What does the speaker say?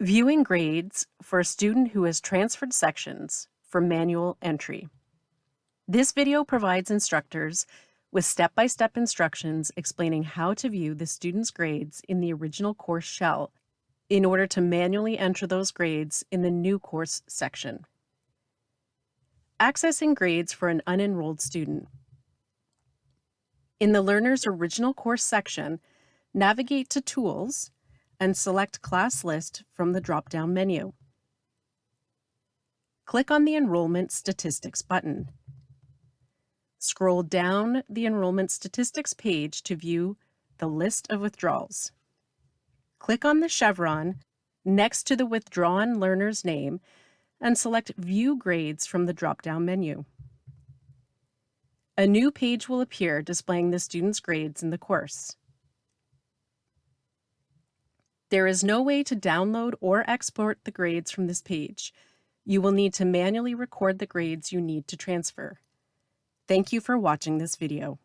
Viewing grades for a student who has transferred sections for manual entry. This video provides instructors with step-by-step -step instructions explaining how to view the student's grades in the original course shell in order to manually enter those grades in the new course section. Accessing grades for an unenrolled student. In the learner's original course section, navigate to Tools and select Class List from the drop-down menu. Click on the Enrollment Statistics button. Scroll down the Enrollment Statistics page to view the list of withdrawals. Click on the chevron next to the withdrawn learner's name and select View Grades from the drop-down menu. A new page will appear displaying the student's grades in the course. There is no way to download or export the grades from this page. You will need to manually record the grades you need to transfer. Thank you for watching this video.